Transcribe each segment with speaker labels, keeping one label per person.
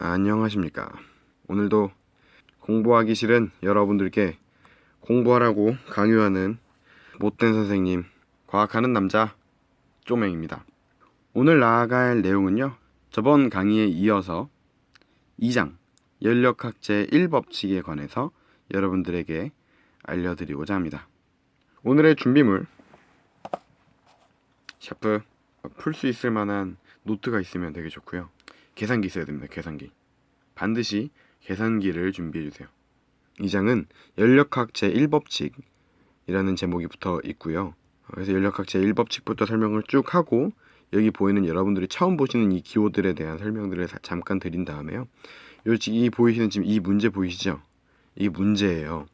Speaker 1: 안녕하십니까. 오늘도 공부하기 싫은 여러분들께 공부하라고 강요하는 못된 선생님, 과학하는 남자 쪼맹입니다. 오늘 나아갈 내용은요. 저번 강의에 이어서 2장 연력학제 1법칙에 관해서 여러분들에게 알려드리고자 합니다. 오늘의 준비물 샤프 풀 수 있을 만한 노트가 있으면 되게 좋고요. 계산기 있어야 됩니다. 계산기. 반드시 계산기를 준비해 주세요. 이 장은 연력학 제1법칙이라는 제목이 붙어 있고요. 그래서 연력학 제1법칙부터 설명을 쭉 하고 여기 보이는 여러분들이 처음 보시는 이 기호들에 대한 설명들을 잠깐 드린 다음에요. 이 보이시는 지금 이 문제 보이시죠? 이 문제예요.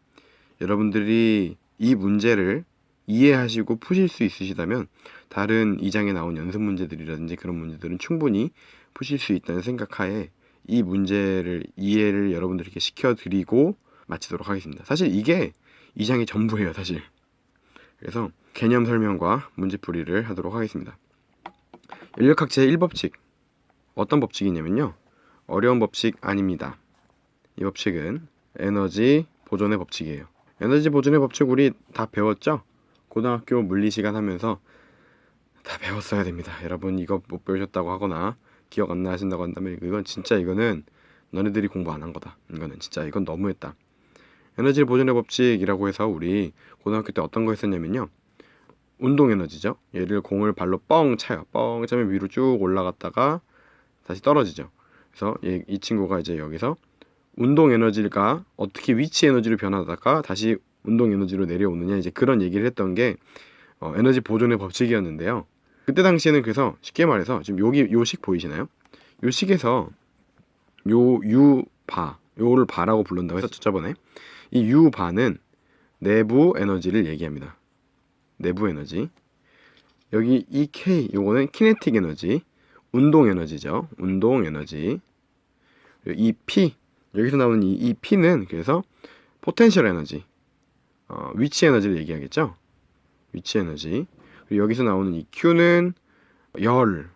Speaker 1: 여러분들이 이 문제를 이해하시고 푸실 수 있으시다면 다른 2장에 나온 연습 문제들이라든지 그런 문제들은 충분히 푸실 수 있다는 생각하에 이 문제를 이해를 여러분들에게 시켜드리고 마치도록 하겠습니다. 사실 이게 2장이 전부예요, 사실. 그래서 개념 설명과 문제풀이를 하도록 하겠습니다. 인력학 제1법칙 어떤 법칙이냐면요. 어려운 법칙 아닙니다. 이 법칙은 에너지 보존의 법칙이에요. 에너지 보존의 법칙 우리 다 배웠죠? 고등학교 물리 시간 하면서 다 배웠어야 됩니다. 여러분 이거 못 배우셨다고 하거나 기억 안 나신다고 한다면 이건 진짜 이거는 너네들이 공부 안 한 거다. 이거는 진짜 이건 너무했다. 에너지 보존의 법칙이라고 해서 우리 고등학교 때 어떤 거 했었냐면요. 운동 에너지죠. 얘를 공을 발로 뻥 차요. 뻥 차면 위로 쭉 올라갔다가 다시 떨어지죠. 그래서 얘, 이 친구가 이제 여기서 운동 에너지가 어떻게 위치 에너지로 변하다가 다시 운동 에너지로 내려오느냐 이제 그런 얘기를 했던 게 어, 에너지 보존의 법칙이었는데요. 그때 당시에는 그래서 쉽게 말해서 지금 여기 요 식 보이시나요? 요 식에서 요 유바 요를 바라고 부른다고 했었죠 저번에 이 유바는 내부 에너지를 얘기합니다. 내부 에너지 여기 이 K 요거는 kinetic energy 운동 에너지죠. 운동 에너지 이 P 여기서 나오는 이, 이 P는 그래서 potential energy 어, 위치 에너지를 얘기하겠죠. 위치 에너지 여기서 나오는 이 Q는 열을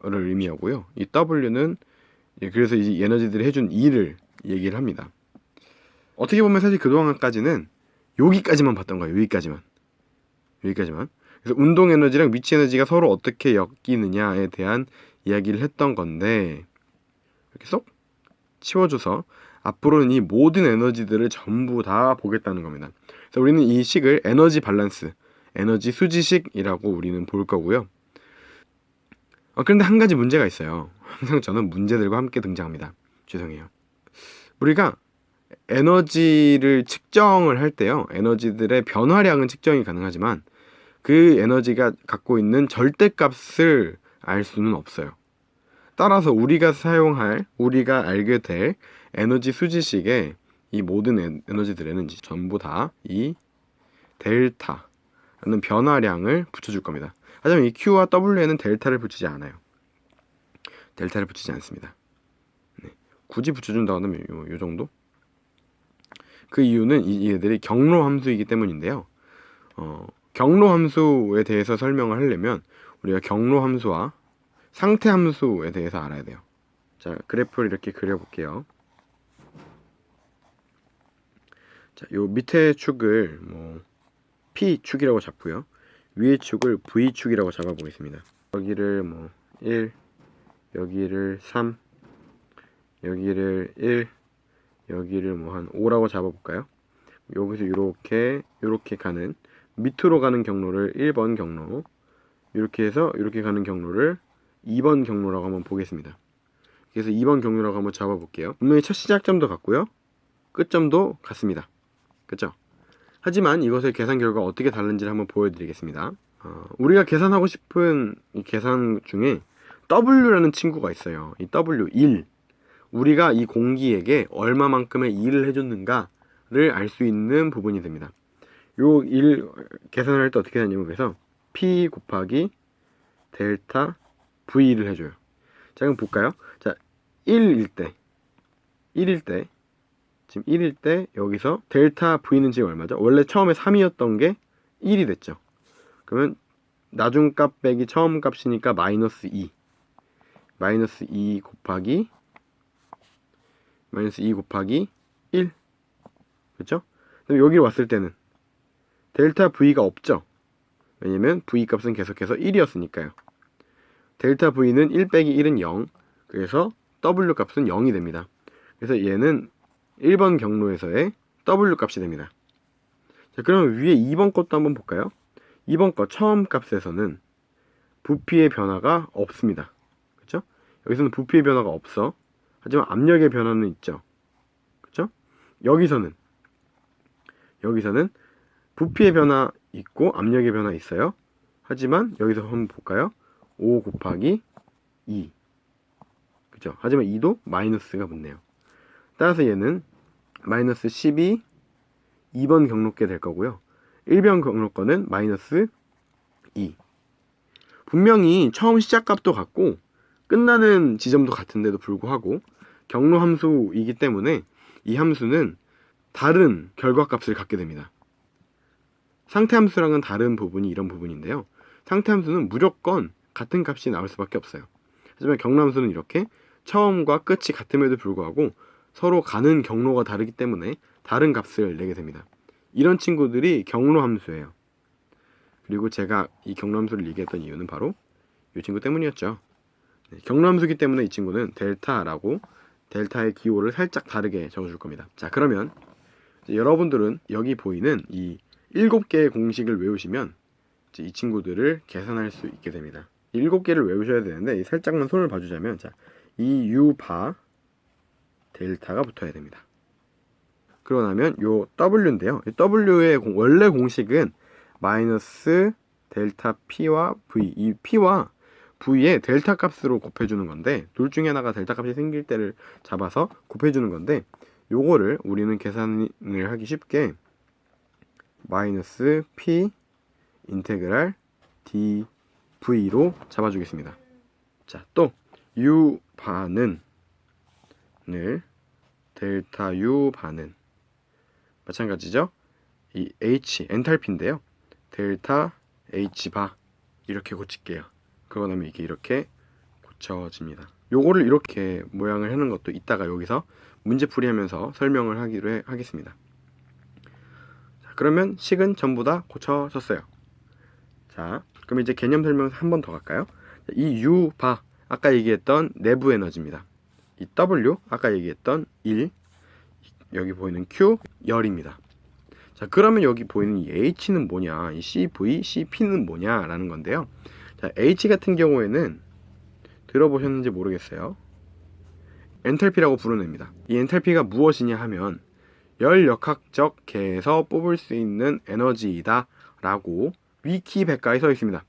Speaker 1: 의미하고요. 이 W는 그래서 이 에너지들이 해준 일을 얘기를 합니다. 어떻게 보면 사실 그동안까지는 여기까지만 봤던 거예요. 여기까지만. 여기까지만. 그래서 운동 에너지랑 위치 에너지가 서로 어떻게 엮이느냐에 대한 이야기를 했던 건데 이렇게 쏙 치워줘서 앞으로는 이 모든 에너지들을 전부 다 보겠다는 겁니다. 그래서 우리는 이 식을 에너지 밸런스 에너지 수지식이라고 우리는 볼 거고요. 어, 그런데 한 가지 문제가 있어요. 항상 저는 문제들과 함께 등장합니다. 죄송해요. 우리가 에너지를 측정을 할 때요. 에너지들의 변화량은 측정이 가능하지만 그 에너지가 갖고 있는 절대값을 알 수는 없어요. 따라서 우리가 사용할, 우리가 알게 될 에너지 수지식에 이 모든 에너지들에는 전부 다 이 델타 라는 변화량을 붙여줄 겁니다. 하지만 이 Q와 W에는 델타를 붙이지 않아요. 델타를 붙이지 않습니다. 네. 굳이 붙여준다고 하면 요, 요 정도? 그 이유는 이, 얘들이 경로 함수이기 때문인데요. 어, 경로 함수에 대해서 설명을 하려면 우리가 경로 함수와 상태 함수에 대해서 알아야 돼요. 자, 그래프를 이렇게 그려볼게요. 자, 요 밑에 축을 뭐 P축이라고 잡고요. 위의 축을 V축이라고 잡아보겠습니다. 여기를 뭐 1, 여기를 3, 여기를 1, 여기를 뭐 한 5라고 잡아볼까요? 여기서 이렇게 이렇게 가는 밑으로 가는 경로를 1번 경로 이렇게 해서 이렇게 가는 경로를 2번 경로라고 한번 보겠습니다. 그래서 2번 경로라고 한번 잡아볼게요. 분명히 첫 시작점도 같고요. 끝점도 같습니다. 그쵸? 하지만 이것의 계산 결과가 어떻게 다른지를 한번 보여드리겠습니다. 어, 우리가 계산하고 싶은 이 계산 중에 W라는 친구가 있어요. 이 W, 1. 우리가 이 공기에게 얼마만큼의 일을 해줬는가를 알 수 있는 부분이 됩니다. 요1 계산을 할 때 어떻게 하냐면 그래서 P 곱하기 델타 V를 해줘요. 자 그럼 볼까요? 자 1일 때 1일 때 지금 1일 때 여기서 델타 V는 지금 얼마죠? 원래 처음에 3이었던 게 1이 됐죠. 그러면 나중 값 빼기 처음 값이니까 마이너스 2 마이너스 2 곱하기 마이너스 2 곱하기 1 그렇죠? 그럼 여기로 왔을 때는 델타 V가 없죠? 왜냐면 V 값은 계속해서 1이었으니까요. 델타 V는 1 빼기 1은 0 그래서 W 값은 0이 됩니다. 그래서 얘는 1번 경로에서의 W 값이 됩니다. 자, 그러면 위에 2번 것도 한번 볼까요? 2번 거 처음 값에서는 부피의 변화가 없습니다. 그렇죠? 여기서는 부피의 변화가 없어. 하지만 압력의 변화는 있죠. 그렇죠? 여기서는 여기서는 부피의 변화 있고 압력의 변화 있어요. 하지만 여기서 한번 볼까요? 5 곱하기 2. 그죠? 하지만 2도 마이너스가 붙네요. 따라서 얘는 마이너스 12 2번 경로께 될 거고요. 1번 경로 거는 마이너스 2. 분명히 처음 시작값도 같고 끝나는 지점도 같은데도 불구하고 경로 함수이기 때문에 이 함수는 다른 결과값을 갖게 됩니다. 상태 함수랑은 다른 부분이 이런 부분인데요. 상태 함수는 무조건 같은 값이 나올 수밖에 없어요. 하지만 경로 함수는 이렇게 처음과 끝이 같음에도 불구하고 서로 가는 경로가 다르기 때문에 다른 값을 내게 됩니다. 이런 친구들이 경로 함수예요. 그리고 제가 이 경로 함수를 얘기했던 이유는 바로 이 친구 때문이었죠. 네, 경로 함수기 때문에 이 친구는 델타라고 델타의 기호를 살짝 다르게 적어줄 겁니다. 자 그러면 여러분들은 여기 보이는 이 7개의 공식을 외우시면 이 친구들을 계산할 수 있게 됩니다. 7개를 외우셔야 되는데 살짝만 손을 봐주자면 자, 이 u바 델타가 붙어야 됩니다. 그러고 나면 요 w인데요. 이 w의 공, 원래 공식은 마이너스 델타 p와 v 이 p와 v의 델타 값으로 곱해주는 건데 둘 중에 하나가 델타 값이 생길 때를 잡아서 곱해주는 건데 요거를 우리는 계산을 하기 쉽게 마이너스 p 인테그랄 dv로 잡아주겠습니다. 자, 또 u 반은 늘 델타 u 반은 마찬가지죠. 이 h 엔탈피인데요. 델타 h 바 이렇게 고칠게요. 그러고 나면 이게 이렇게 고쳐집니다. 요거를 이렇게 모양을 하는 것도 이따가 여기서 문제 풀이 하면서 설명을 하기로 해, 하겠습니다. 자, 그러면 식은 전부 다 고쳐졌어요. 자, 그럼 이제 개념 설명 한 번 더 갈까요? 이 U 바 아까 얘기했던 내부 에너지입니다. 이 W 아까 얘기했던 1 여기 보이는 Q 열입니다. 자, 그러면 여기 보이는 이 H는 뭐냐? 이 CV, CP는 뭐냐 라는 건데요. 자, H 같은 경우에는 들어보셨는지 모르겠어요. 엔탈피라고 부르냅니다. 이 엔탈피가 무엇이냐 하면 열역학적 계에서 뽑을 수 있는 에너지이다 라고 위키백과에 써 있습니다.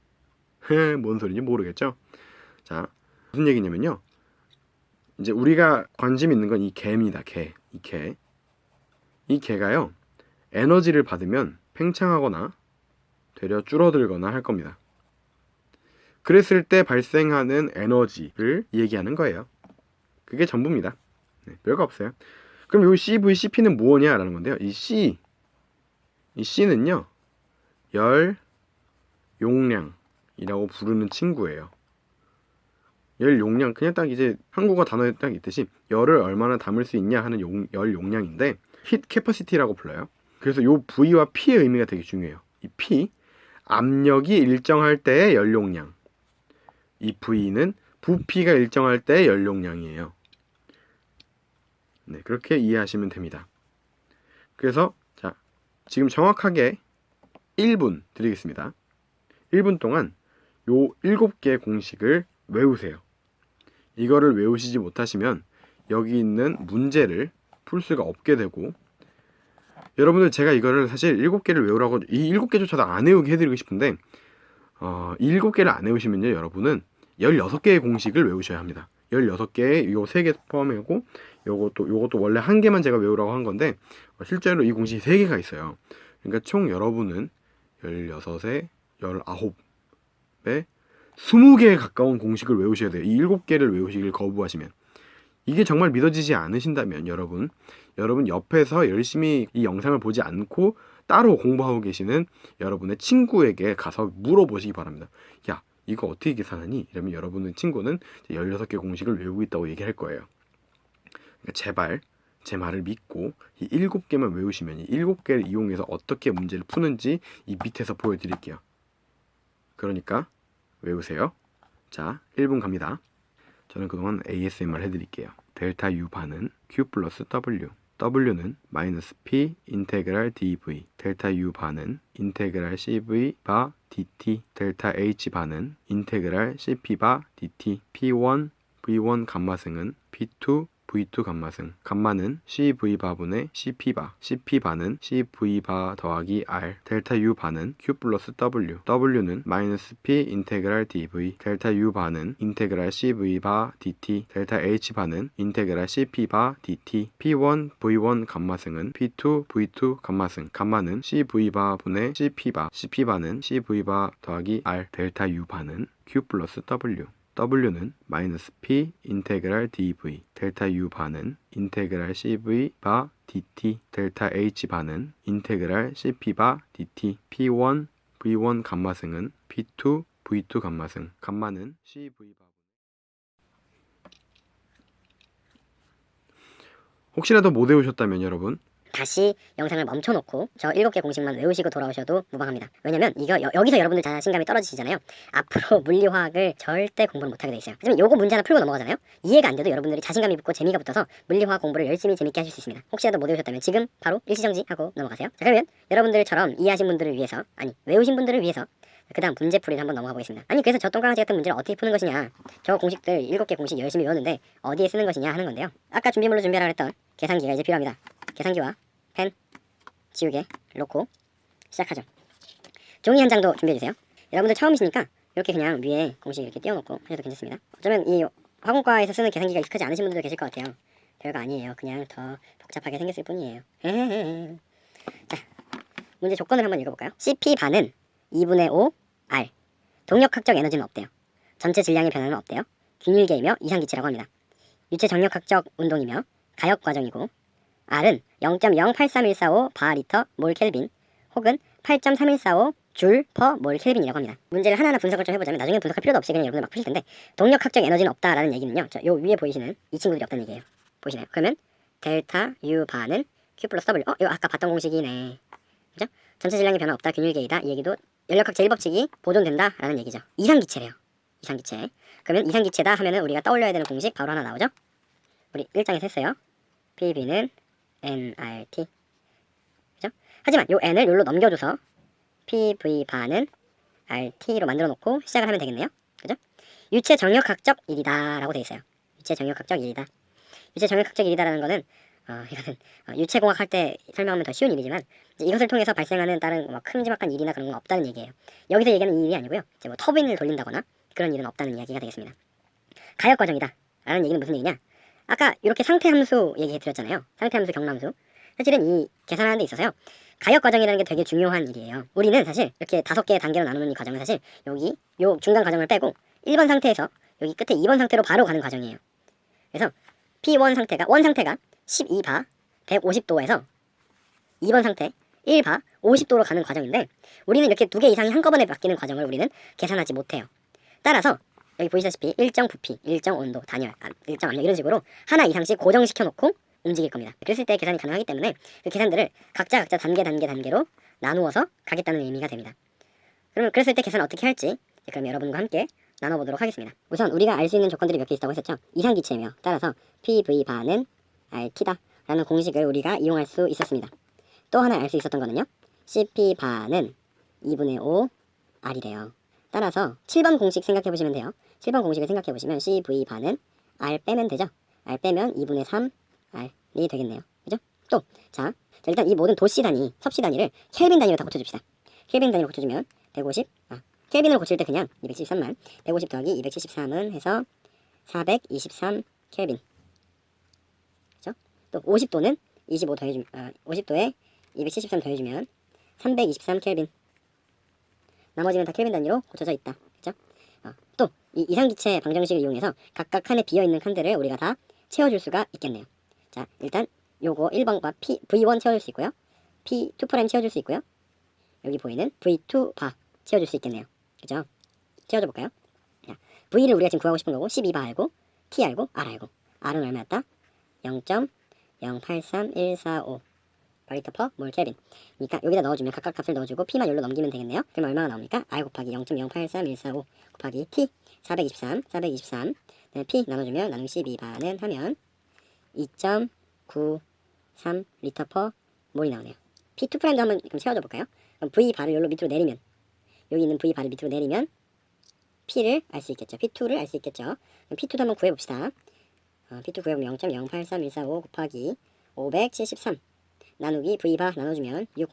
Speaker 1: 뭔 소리인지 모르겠죠? 자, 무슨 얘기냐면요. 이제 우리가 관심 있는 건 이 개입니다. 개. 이 개. 이 개가요. 에너지를 받으면 팽창하거나 되려 줄어들거나 할 겁니다. 그랬을 때 발생하는 에너지를 얘기하는 거예요. 그게 전부입니다. 네, 별거 없어요. 그럼 여기 CV, CP는 뭐냐라는 건데요. 이 C, 이 C는요, 열 용량이라고 부르는 친구예요. 열 용량, 그냥 딱 이제 한국어 단어에 딱 있듯이 열을 얼마나 담을 수 있냐 하는 용, 열 용량인데, 힛 캐퍼시티라고 불러요. 그래서 요 V와 P의 의미가 되게 중요해요. 이 P, 압력이 일정할 때의 열 용량. 이 V는 부피가 일정할 때의 열 용량이에요. 네, 그렇게 이해하시면 됩니다. 그래서 자, 지금 정확하게 1분 드리겠습니다. 1분 동안 요 7개의 공식을 외우세요. 이거를 외우시지 못하시면 여기 있는 문제를 풀 수가 없게 되고 여러분들 제가 이거를 사실 7개를 외우라고 이 7개조차도 안 외우게 해드리고 싶은데 어, 이 7개를 안 외우시면요 여러분은 16개의 공식을 외우셔야 합니다. 16개의 요 3개 포함이고 요것도 요것도 원래 한 개만 제가 외우라고 한 건데 실제로 이 공식이 3개가 있어요. 그러니까 총 여러분은 16에 19에 20개에 가까운 공식을 외우셔야 돼요. 이 7개를 외우시길 거부하시면 이게 정말 믿어지지 않으신다면 여러분 여러분 옆에서 열심히 이 영상을 보지 않고 따로 공부하고 계시는 여러분의 친구에게 가서 물어보시기 바랍니다. 야 이거 어떻게 계산하니? 이러면 여러분의 친구는 16개 공식을 외우고 있다고 얘기할 거예요. 그러니까 제발 제 말을 믿고 이 일곱 개만 외우시면 이 일곱 개를 이용해서 어떻게 문제를 푸는지 이 밑에서 보여드릴게요. 그러니까 외우세요. 자, 1분 갑니다. 저는 그동안 ASMR 해드릴게요. 델타 U bar는 Q 플러스 W. W는 마이너스 P 인테그랄 DV. 델타 U 반은 인테그랄 CV 바 DT. 델타 H 반은 인테그랄 CP 바 DT. P1 V1 감마승은 P2 V2 감마승. 감마는 CV 바분의 CP 바. CP 바는 CV 바 더하기 R. 델타 U 바는 Q 플러스 W. W는 마이너스 P 인테그랄 DV 델타 U 바는 인테그랄 CV 바 DT 델타 H 바는 인테그랄 CP 바 DT P1 V1 감마승은 P2 V2 감마승. 감마는 CV 바분의 CP 바. CP 바는 CV 바 더하기 R. 델타 U 바는 Q 플러스 W W는 마이너스 P 인테그랄 DV 델타 U 반은 인테그랄 CV 바 DT 델타 H 반은 인테그랄 CP 바 DT P1 V1 감마승은 P2 V2 감마승. 감마는 CV 바 혹시라도 못 외우셨다면 여러분
Speaker 2: 다시 영상을 멈춰놓고 저 7개 공식만 외우시고 돌아오셔도 무방합니다. 왜냐면 이거 여, 기서 여러분들 자신감이 떨어지시잖아요. 앞으로 물리화학을 절대 공부를 못하게 돼 있어요. 하지만 요거 문제 하나 풀고 넘어가잖아요. 이해가 안 돼도 여러분들이 자신감이 붙고 재미가 붙어서 물리화학 공부를 열심히 재밌게 하실 수 있습니다. 혹시라도 못 외우셨다면 지금 바로 일시정지 하고 넘어가세요. 자 그러면 여러분들처럼 이해하신 분들을 위해서 아니 외우신 분들을 위해서 그 다음 문제풀이를 한번 넘어가 보겠습니다. 아니 그래서 저 똥강아지 같은 문제를 어떻게 푸는 것이냐 저 공식들 7개 공식 열심히 외웠는데 어디에 쓰는 것이냐 하는 건데요. 아까 준비물로 준비하라 그랬던 계산기가 이제 필요합니다. 계산기와 펜, 지우개 놓고 시작하죠. 종이 한 장도 준비해주세요. 여러분들 처음이시니까 이렇게 그냥 위에 공식 이렇게 띄워놓고 하셔도 괜찮습니다. 어쩌면 이 학원과에서 쓰는 계산기가 익숙하지 않으신 분들도 계실 것 같아요. 별거 아니에요. 그냥 더 복잡하게 생겼을 뿐이에요. 자, 문제 조건을 한번 읽어볼까요? CP 반은 2분의 5 R. 동력학적 에너지는 없대요. 전체 질량의 변화는 없대요. 균일계이며 이상기체라고 합니다. 유체 정력학적 운동이며 가역 과정이고 R은 0.0831445 바리터 몰 켈빈 혹은 8.3145 줄 퍼 몰 켈빈이라고 합니다. 문제를 하나하나 분석을 좀 해보자면 나중에 분석할 필요도 없이 그냥 여러분들 막 푸실 텐데 동력학적 에너지는 없다라는 얘기는요. 저 요 위에 보이시는 이 친구들이 없다는 얘기예요. 보이시나요? 그러면 델타 U 바는 Q 플러스 W 어? 이거 아까 봤던 공식이네. 그죠? 전체 질량의 변화 없다 균일계이다 이 얘기도 연력학 제1법칙이 보존된다라는 얘기죠. 이상기체래요. 이상기체. 그러면 이상기체다 하면은 우리가 떠올려야 되는 공식 바로 하나 나오죠? 우리 1장에서 했어요. PB는 nRT 그죠? 하지만 요 n을 여기로 넘겨줘서 PV 반은 RT로 만들어 놓고 시작을 하면 되겠네요. 그죠? 유체 정력학적 일이다 라고 돼 있어요. 유체 정력학적 일이다. 유체 정력학적 일이다라는 거는 어, 이거는 어, 유체공학 할 때 설명하면 더 쉬운 일이지만 이것을 통해서 발생하는 다른 뭐 큼지막한 일이나 그런 건 없다는 얘기예요. 여기서 얘기하는 이 일이 아니고요. 이제 뭐 터빈을 돌린다거나 그런 일은 없다는 이야기가 되겠습니다. 가역 과정이다. 라는 얘기는 무슨 얘기냐? 아까 이렇게 상태 함수 얘기해 드렸잖아요. 상태 함수 경남수. 사실은 이 계산하는 데 있어서요. 가역 과정이라는 게 되게 중요한 일이에요. 우리는 사실 이렇게 다섯 개의 단계로 나누는 이 과정은 사실 여기 요 중간 과정을 빼고 1번 상태에서 여기 끝에 2번 상태로 바로 가는 과정이에요. 그래서 P1 상태가 원 상태가 12바 150도에서 2번 상태 1바 50도로 가는 과정인데 우리는 이렇게 두 개 이상이 한꺼번에 바뀌는 과정을 우리는 계산하지 못해요. 따라서 여기 보시다시피 일정 부피, 일정 온도, 단열, 아, 일정 압력 이런 식으로 하나 이상씩 고정시켜 놓고 움직일 겁니다. 그랬을 때 계산이 가능하기 때문에 그 계산들을 각자 각자 단계 단계 단계로 나누어서 가겠다는 의미가 됩니다. 그러면 그랬을 때 계산 어떻게 할지 그럼 여러분과 함께 나눠보도록 하겠습니다. 우선 우리가 알 수 있는 조건들이 몇 개 있다고 했었죠. 이상기체며 따라서 PV 반은 RT다 라는 공식을 우리가 이용할 수 있었습니다. 또 하나 알 수 있었던 거는요. CP 반은 2분의 5 R이래요. 따라서 7번 공식 생각해 보시면 돼요. 7번 공식을 생각해 보시면 CV 반은 R 빼면 되죠. R 빼면 2분의 3 R이 되겠네요. 그죠? 또, 자, 자 일단 이 모든 도시 단위, 섭씨 단위를 켈빈 단위로 다 고쳐줍시다. 켈빈 단위로 고쳐주면 150, 아, 켈빈을 고칠 때 그냥 273만, 150 더하기 273은 해서 423 켈빈. 그죠? 또 50도는 25 더해주면, 아, 50도에 273 더해주면 323 켈빈. 나머지는 다 켈빈 단위로 고쳐져 있다. 그죠? 어, 또, 이 이상기체 방정식을 이용해서 각각 칸에 비어있는 칸들을 우리가 다 채워줄 수가 있겠네요. 자, 일단 요거 1번과 P, V1 채워줄 수 있고요. P2' 채워줄 수 있고요. 여기 보이는 V2 바 채워줄 수 있겠네요. 그죠? 채워줘 볼까요? 자, V를 우리가 지금 구하고 싶은 거고 12바 알고 T 알고 R 알고 R은 얼마였다? 0.08314 0.083145 바리터 퍼몰 켈빈. 그러니까 여기다 넣어주면 각각 값을 넣어주고 P만 열로 넘기면 되겠네요. 그럼 얼마가 나옵니까? R 곱하기 0.083145 곱하기 T 423 423 네, P 나눠주면 나누기 12 반은 하면 2.93 리터 per 몰이 나오네요. P2 prime도 한번 그럼 채워줘 볼까요? 그럼 V bar를 일로 밑으로 내리면 여기 있는 V bar를 밑으로 내리면 P를 알 수 있겠죠. P2를 알 수 있겠죠. 그럼 P2도 한번 구해봅시다. 어, P2 구해보면 0.083145 곱하기 573 나누기 V bar 나눠주면 6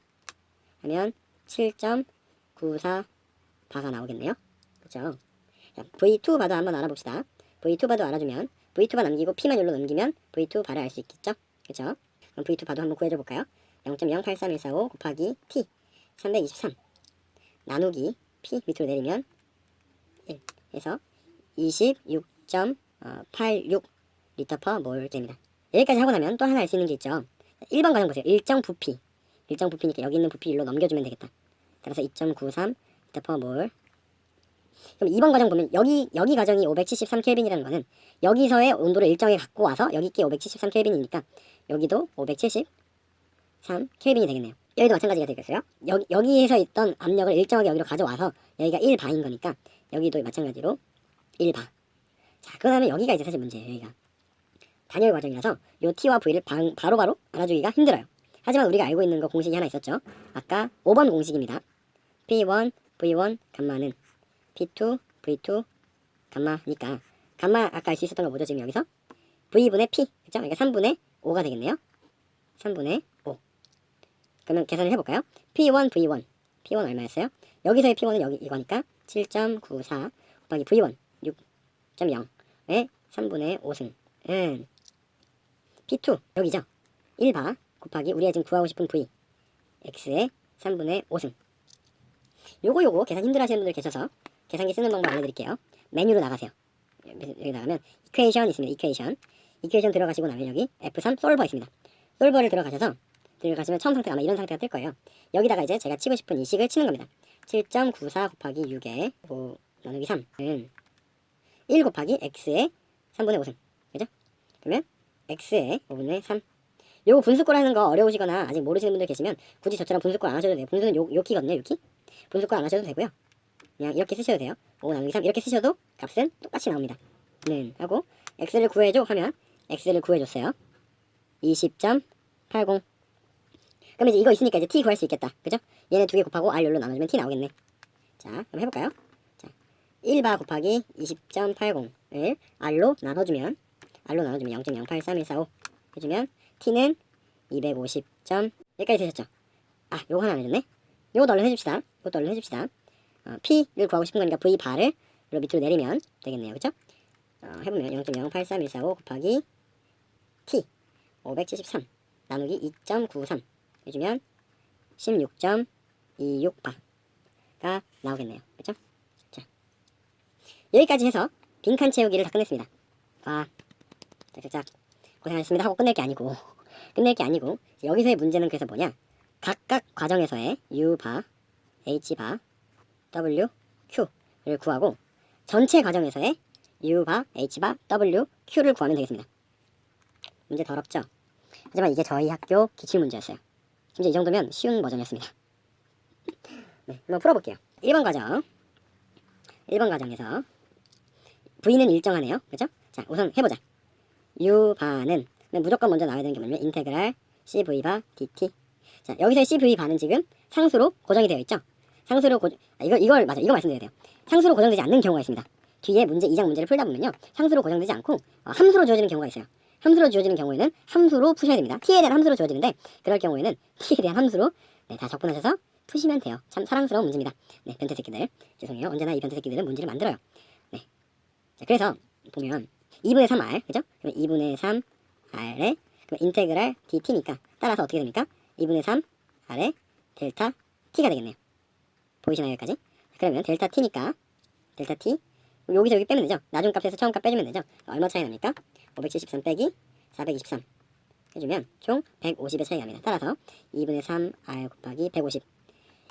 Speaker 2: 하면 7.94 바가 나오겠네요. 그쵸? 자, V2 바도 한번 알아봅시다. V2 바도 알아주면 V2 바 남기고 P만 열로 넘기면 V2 바를 알 수 있겠죠? 그쵸? 그럼 V2 바도 한번 구해줘 볼까요? 0.083145 곱하기 T 323 나누기 P 밑으로 내리면 1 해서 26.86 리터 퍼몰 됩니다. 여기까지 하고 나면 또 하나 알 수 있는 게 있죠 1번 과정 보세요. 일정 부피. 일정 부피니까 여기 있는 부피 일로 넘겨주면 되겠다. 따라서 2.93 리터 per 몰. 그럼 2번 과정 보면 여기 여기 과정이 573 켈빈이라는 거는 여기서의 온도를 일정하게 갖고 와서 여기 있게 573 켈빈이니까 여기도 573 켈빈이 되겠네요. 여기도 마찬가지가 되겠어요. 여기 여기에서 있던 압력을 일정하게 여기로 가져와서 여기가 1바인 거니까 여기도 마찬가지로 1바. 자, 그다음에 여기가 이제 사실 문제예요. 여기가. 단열 과정이라서 요 t와 v를 방- 바로바로 알아주기가 힘들어요. 하지만 우리가 알고 있는 거 공식이 하나 있었죠. 아까 5번 공식입니다. p1, v1, 감마는 p2, v2, 감마니까 감마 아까 알 수 있었던 거 뭐죠 지금 여기서? v분의 p, 그죠? 그러니까 3분의 5가 되겠네요. 3분의 5. 그러면 계산을 해볼까요? p1, v1, p1 얼마였어요? 여기서의 p1은 여기 이거니까 7.94 곱하기 v1 6.0의 3분의 5승 은 P2 여기죠? 1바 곱하기 우리가 지금 구하고 싶은 V X의 3분의 5승. 요거 요거 계산 힘들어 하시는 분들 계셔서 계산기 쓰는 방법 알려드릴게요. 메뉴로 나가세요. 여기 나가면 이퀘이션 있습니다. 이퀘이션 이퀘이션 들어가시고 나면 여기 F3 솔버 있습니다. 솔버를 들어가셔서 들어가시면 처음 상태가 아마 이런 상태가 뜰 거예요. 여기다가 이제 제가 치고 싶은 이 식을 치는 겁니다. 7.94 곱하기 6에 5 나누기 3은 1 곱하기 X의 3분의 5승. 그러면 x의 5분의 3 요거 분수꼴하는 거 어려우시거나 아직 모르시는 분들 계시면 굳이 저처럼 분수꼴 안 하셔도 돼요. 분수는 요, 요 키거든요 요 키. 분수꼴 안 하셔도 되고요. 그냥 이렇게 쓰셔도 돼요. 5 나누기 3 이렇게 쓰셔도 값은 똑같이 나옵니다. 는 하고 x를 구해줘 하면 x를 구해줬어요. 20.80 그러면 이제 이거 있으니까 이제 t 구할 수 있겠다. 그죠? 얘네 두 개 곱하고 r 열로 나눠주면 t 나오겠네. 자 그럼 해볼까요? 자 1바 곱하기 20.80을 r로 나눠주면 r로 나눠주면 0.083145 해주면 t는 250점. 여기까지 되셨죠? 아 요거 하나 안 해줬네. 요것도 얼른 해줍시다. 요것도 얼른 해줍시다. 어, p를 구하고 싶은 거니까 v 바를 로 밑으로 내리면 되겠네요. 그죠? 어, 해보면 0.083145 곱하기 t 573 나누기 2.93 해주면 16.26바가 나오겠네요. 그죠? 자 여기까지 해서 빈칸 채우기를 다 끝냈습니다. 아 짝짝짝 고생하셨습니다. 하고 끝낼 게 아니고. 끝낼 게 아니고. 여기서의 문제는 그래서 뭐냐? 각각 과정에서의 U바, H바, W, Q를 구하고 전체 과정에서의 U바, H바, W, Q를 구하면 되겠습니다. 문제 더럽죠? 하지만 이게 저희 학교 기출문제였어요. 심지어 이 정도면 쉬운 버전이었습니다. 네, 한번 풀어볼게요. 1번 과정. 1번 과정에서 V는 일정하네요. 그죠? 자 우선 해보자 U바는 무조건 먼저 나와야 되는 게 뭐냐면 인테그랄 CV바 DT. 자 여기서의 CV바는 지금 상수로 고정이 되어 있죠? 상수로 고 아, 이거, 이걸 맞아 이거 말씀드려야 돼요. 상수로 고정되지 않는 경우가 있습니다. 뒤에 문제 2장 문제를 풀다 보면요. 상수로 고정되지 않고 어, 함수로 주어지는 경우가 있어요. 함수로 주어지는 경우에는 함수로 푸셔야 됩니다. t에 대한 함수로 주어지는데 그럴 경우에는 t에 대한 함수로 네, 다 적분하셔서 푸시면 돼요. 참 사랑스러운 문제입니다. 네 변태 새끼들. 죄송해요. 언제나 이 변태 새끼들은 문제를 만들어요. 네. 자, 그래서 보면 2분의 3r 그죠? 그럼 2분의 3r에 그럼 인테그랄 dt니까 따라서 어떻게 됩니까? 2분의 3r에 델타 t가 되겠네요. 보이시나요 여기까지? 그러면 델타 t니까 델타 t 여기서 여기 빼면 되죠? 나중 값에서 처음 값 빼주면 되죠? 얼마 차이 납니까? 573 빼기 423 해주면 총 150의 차이가 납니다. 따라서 2분의 3r 곱하기 150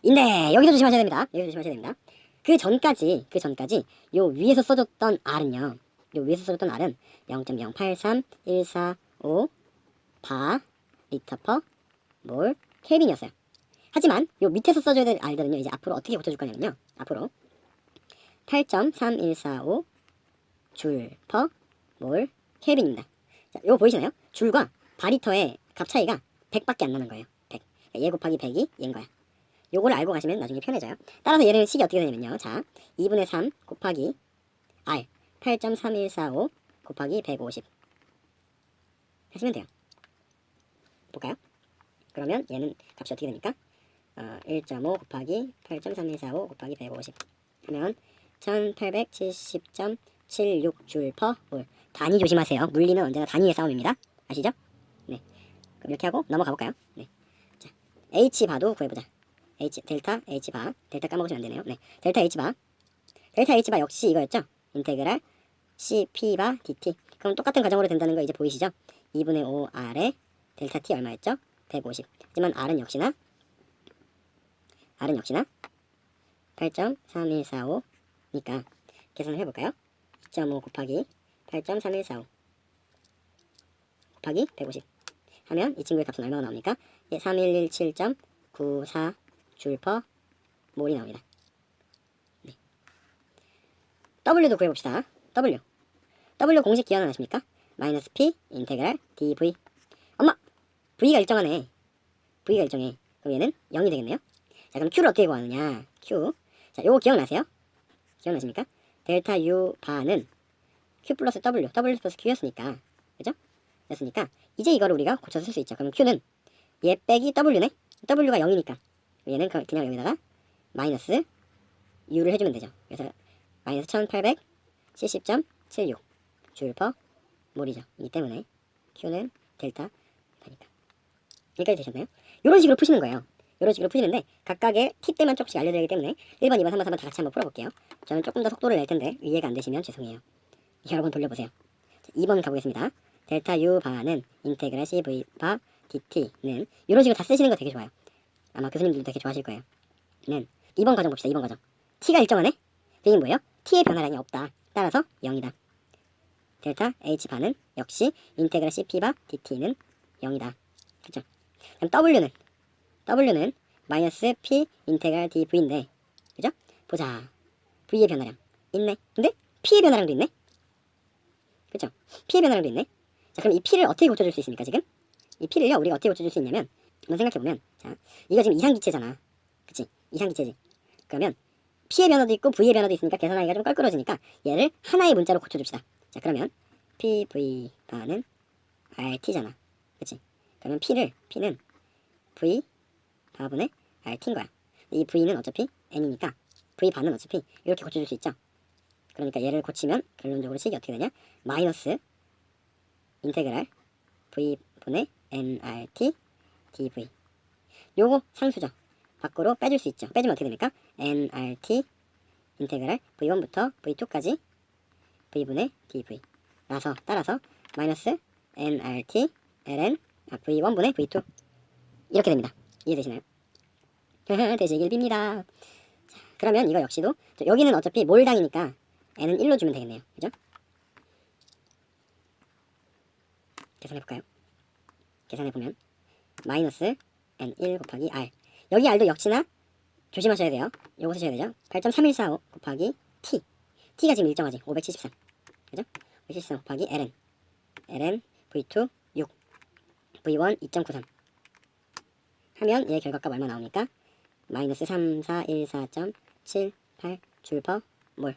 Speaker 2: 인데 여기서 조심하셔야 됩니다. 여기서 조심하셔야 됩니다. 그 전까지 그 전까지 요 위에서 써줬던 r은요 요 위에서 써줬던 r은 0.083145 바, 리터 per, 몰, 켈빈이었어요. 하지만 요 밑에서 써줘야 될 R들은요. 이제 앞으로 어떻게 고쳐줄 거냐면요. 앞으로 8.3145 줄, per, 몰, 켈빈입니다. 자, 요거 보이시나요? 줄과 바리터의 값 차이가 100밖에 안 나는 거예요. 100. 그러니까 얘 곱하기 100이 얘인 거야. 요거를 알고 가시면 나중에 편해져요. 따라서 얘는 식이 어떻게 되냐면요. 자, 2분의 3 곱하기 R 8.3145 곱하기 150 하시면 돼요. 볼까요? 그러면 얘는 값이 어떻게 됩니까? 어, 1.5 곱하기 8.3145 곱하기 150 하면 1870.76줄 퍼 몰. 단위 조심하세요. 물리는 언제나 단위의 싸움입니다. 아시죠? 네. 그럼 이렇게 하고 넘어가 볼까요? 네. 자, H 바도 구해보자. H 델타 H 바 델타 까먹으시면 안 되네요. 네. 델타 H 바 델타 H 바 역시 이거였죠? 인테그랄 C P 바 DT. 그럼 똑같은 과정으로 된다는 거 이제 보이시죠? 2분의 5 R에 델타 T 얼마였죠? 150. 하지만 R은 역시나 R은 역시나 8.3145니까 계산을 해볼까요? 2.5 곱하기 8.3145 곱하기 150 하면 이 친구의 값은 얼마가 나옵니까? 예, 3117.94 줄퍼 몰이 나옵니다. 네. W도 구해봅시다. W. W 공식 기하는 아십니까? 마이너스 P 인테그랄 dv. 엄마! V가 일정하네. V가 일정해. 그럼 얘는 0이 되겠네요. 자, 그럼 Q를 어떻게 구하느냐? Q. 자, 요거 기억나세요? 기억나십니까? 델타 U 바는 Q 플러스 W, W 플러스 Q였으니까. 그죠? 였으니까 이제 이거를 우리가 고쳐서 쓸 수 있죠. 그럼 Q는 얘 빼기 W네. W가 0이니까 얘는 그- 그냥 여기다가 마이너스 U를 해주면 되죠. 그래서 마이너스 1870.76줄퍼 몰이죠. 이 때문에 Q는 델타 파니까. 여기까지 되셨나요? 이런 식으로 푸시는 거예요. 이런 식으로 푸시는데 각각의 팁 때만 조금씩 알려드리기 때문에 1번, 2번, 3번, 4번 다 같이 한번 풀어볼게요. 저는 조금 더 속도를 낼 텐데 이해가 안 되시면 죄송해요. 여러 번 돌려보세요. 자, 2번 가보겠습니다. 델타 U 바는 인테그랄 CV 바 DT는 이런 식으로 다 쓰시는 거 되게 좋아요. 아마 교수님들도 되게 좋아하실 거예요. 는 2번 과정 봅시다. 2번 과정. T가 일정하네? 그 얘기는 뭐예요? T의 변화량이 없다. 따라서 0이다. 델타 H 바는 역시 인테그랄 CP 바 DT는 0이다. 그쵸? 그럼 W는 W는 마이너스 P 인테그랄 DV인데 그죠? 보자. V의 변화량 있네. 근데 P의 변화량도 있네. 그죠? P의 변화량도 있네. 자 그럼 이 P를 어떻게 고쳐줄 수 있습니까 지금? 이 P를요 우리가 어떻게 고쳐줄 수 있냐면 한번 생각해보면 자 이거 지금 이상기체잖아 그치 이상기체지 그러면 P의 변화도 있고 V의 변화도 있으니까 계산하기가 좀 껄끄러지니까 얘를 하나의 문자로 고쳐줍시다. 자 그러면 P, V 바는 RT잖아. 그치? 그러면 P를 P는 V 바분의 RT인 거야. 이 V는 어차피 N이니까 V 바는 어차피 이렇게 고쳐줄 수 있죠? 그러니까 얘를 고치면 결론적으로 식이 어떻게 되냐? 마이너스 인테그랄 V 분의 nrt dv. 요거 상수죠. 밖으로 빼줄 수 있죠. 빼주면 어떻게 됩니까 nrt 인테그랄 v1부터 v2까지 v분의 dv 라서 따라서 마이너스 nrt ln 아, v1분의 v2 이렇게 됩니다 이해되시나요? 되시길 빕니다 자, 그러면 이거 역시도 저 여기는 어차피 몰당이니까 n은 1로 주면 되겠네요 그죠? 계산해볼까요? 계산해보면 마이너스 n1 곱하기 r 여기 r도 역시나 조심하셔야 돼요. 요거 쓰셔야 되죠? 8.3145 곱하기 t. T가 지금 일정하지? 573 그죠? 573 곱하기 ln. Ln v2 6 v1 2.93 하면 얘 결과값 얼마 나옵니까? 마이너스 3414.78 줄퍼 몰.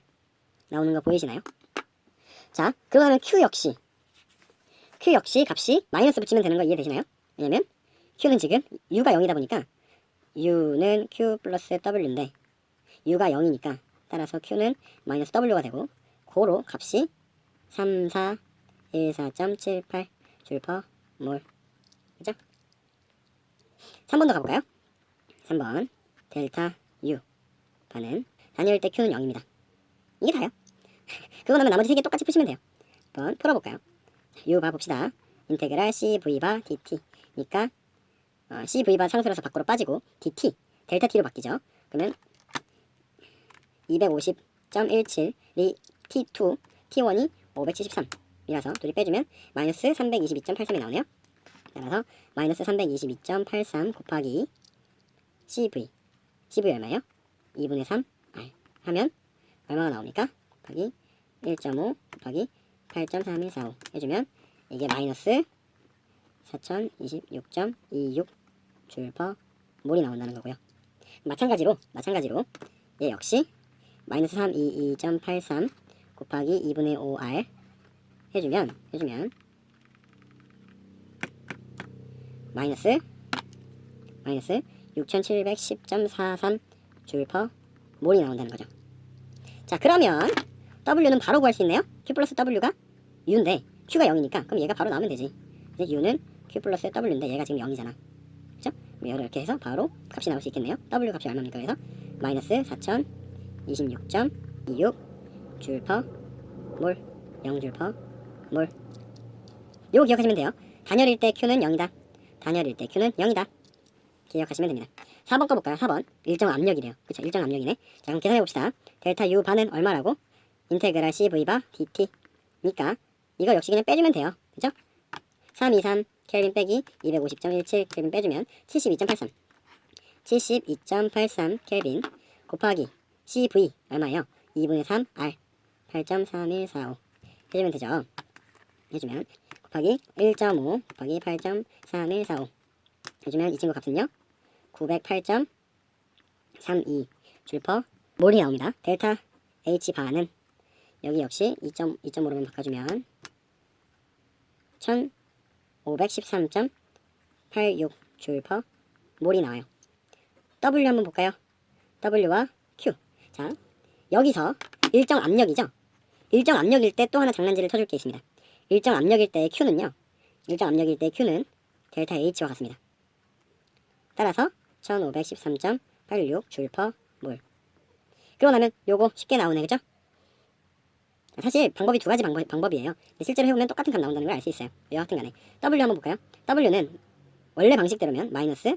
Speaker 2: 나오는 거 보이시나요? 자 그러면 q 역시. Q 역시 값이 마이너스 붙이면 되는 거 이해되시나요? 왜냐면 q는 지금 u가 0이다 보니까 u는 q 플러스 w인데 u가 0이니까 따라서 q는 마이너스 w가 되고 고로 값이 3414.78 줄퍼 몰 그죠? 3번 더 가볼까요? 3번 델타 u 반은 단위일 때 q는 0입니다 이게 다요 그거 나면 나머지 세개 똑같이 푸시면 돼요 한번 풀어볼까요? u 바 봅시다. 인테그랄 cv 바 dt. 니까 어, cv 바 상수라서 밖으로 빠지고 dt 델타 t로 바뀌죠. 그러면 250.17리 t2 t1이 573이라서 둘이 빼주면 마이너스 322.83이 나오네요. 따라서 마이너스 322.83 곱하기 CV CV 얼마예요? 2분의 3 R 하면 얼마가 나옵니까? 곱하기 1.5 곱하기 8.3145 해주면 이게 마이너스 4026.26 줄퍼 몰이 나온다는 거고요. 마찬가지로 마찬가지로 얘 역시 마이너스 322.83 곱하기 2분의 5R 해주면 해주면 마이너스 마이너스 6710.43 줄퍼 몰이 나온다는 거죠. 자 그러면 W는 바로 구할 수 있네요. Q 플러스 W가 U인데 Q가 0이니까 그럼 얘가 바로 나오면 되지. 이제 U는 Q 플러스 W인데 얘가 지금 0이잖아. 이렇게 해서 바로 값이 나올 수 있겠네요. W 값이 얼마입니까? 그래서 마이너스 4026.26 줄퍼 몰 0줄퍼 몰 요거 기억하시면 돼요. 단열일 때 Q는 0이다. 단열일 때 Q는 0이다. 기억하시면 됩니다. 4번 거 볼까요? 4번. 일정 압력이래요. 그쵸? 일정 압력이네. 자, 그럼 계산해 봅시다. 델타 U 반은 얼마라고? 인테그랄 CV 바 DT. 니까 이거 역시 그냥 빼주면 돼요. 그죠? 323 켈빈 빼기 250.17 켈빈 빼주면 72.83. 72.83 켈빈 곱하기 CV 얼마예요? 2분의 3 R 8.3145 해주면 되죠. 해주면 곱하기 1.5 곱하기 8.3145 해주면 이 친구 값은요 908.32 줄퍼 몰이 나옵니다 델타 H 바는 여기 역시 2.2.5로만 바꿔주면 1513.86 줄퍼 몰이 나와요 W 한번 볼까요 W와 Q 자 여기서 일정 압력이죠 일정 압력일 때 또 하나 장난질을 쳐줄 게 있습니다 일정 압력일 때의 Q는요. 일정 압력일 때 Q는 델타 H와 같습니다. 따라서 1513.86 줄퍼 몰. 그러고 나면 요거 쉽게 나오네. 그죠? 사실 방법이 두 가지 방법, 방법이에요. 실제로 해보면 똑같은 값 나온다는 걸 알 수 있어요. 여하튼 간에 W 한번 볼까요? W는 원래 방식대로면 마이너스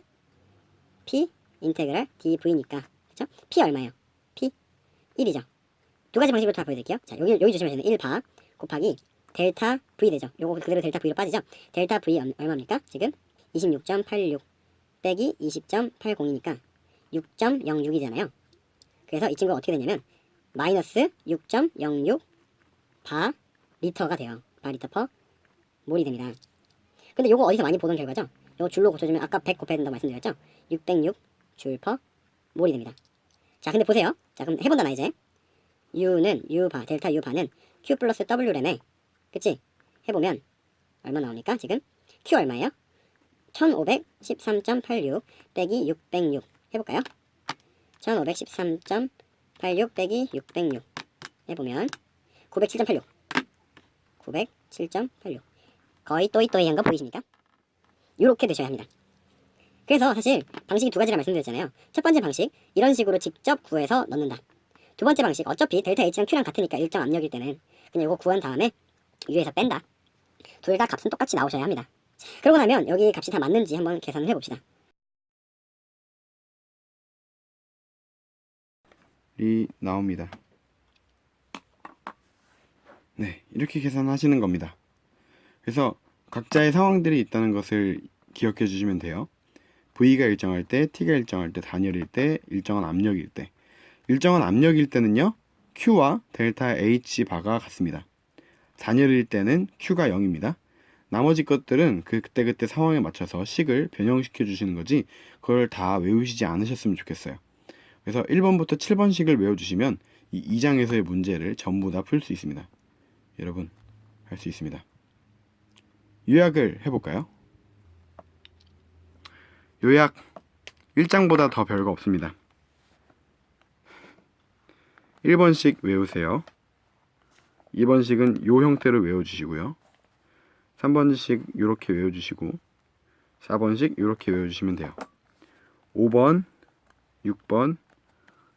Speaker 2: P integral DV니까 그죠? P 얼마예요? P 1이죠. 두 가지 방식으로 다 보여드릴게요. 자 여기 여기 조심하셔야 돼요. 1바 곱하기 델타 V 되죠. 요거 그대로 델타 V로 빠지죠. 델타 V 얼- 얼마입니까? 지금 26.86 빼기 20.80이니까 6.06이잖아요. 그래서 이 친구가 어떻게 되냐면 마이너스 6.06 바 리터가 돼요. 바 리터 per 몰이 됩니다. 근데 요거 어디서 많이 보던 결과죠? 요거 줄로 고쳐주면 아까 100 곱해야 된다고 말씀드렸죠? 606 줄 퍼 몰이 됩니다. 자 근데 보세요. 자 그럼 해본다 나 이제. U는 U 바 델타 U 바는 Q 플러스 W램에 그치? 해보면 얼마 나옵니까 지금? Q 얼마예요? 1513.86 빼기 606 해볼까요? 1513.86 빼기 606 해보면 907.86 907.86 거의 또이또이한 거 보이십니까? 이렇게 되셔야 합니다. 그래서 사실 방식이 두 가지라 말씀드렸잖아요. 첫 번째 방식 이런 식으로 직접 구해서 넣는다. 두 번째 방식 어차피 델타 H랑 Q랑 같으니까 일정 압력일 때는 그냥 이거 구한 다음에 U에서 뺀다. 둘 다 값은 똑같이 나오셔야 합니다. 자, 그러고 나면 여기 값이 다 맞는지 한번 계산을 해봅시다.
Speaker 1: 이 나옵니다. 네, 이렇게 계산하시는 겁니다. 그래서 각자의 상황들이 있다는 것을 기억해 주시면 돼요. V가 일정할 때, T가 일정할 때, 단열일 때, 일정한 압력일 때. 일정한 압력일 때는요, Q와 델타 H 바가 같습니다. 단열일 때는 Q가 0입니다. 나머지 것들은 그 그때 그때 상황에 맞춰서 식을 변형시켜 주시는 거지, 그걸 다 외우시지 않으셨으면 좋겠어요. 그래서 1번부터 7번씩을 외워주시면 이 2장에서의 문제를 전부 다 풀 수 있습니다. 여러분 할 수 있습니다. 요약을 해볼까요? 요약 1장보다 더 별거 없습니다. 1번씩 외우세요. 2번씩은 요 형태로 외워주시고요. 3번씩 이렇게 외워주시고 4번씩 이렇게 외워주시면 돼요. 5번, 6번,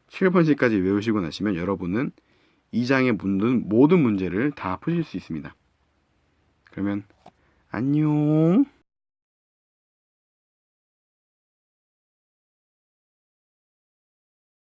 Speaker 1: 7번씩까지 외우시고 나시면 여러분은 2장의 모든, 모든 문제를 다 푸실 수 있습니다. 그러면 안녕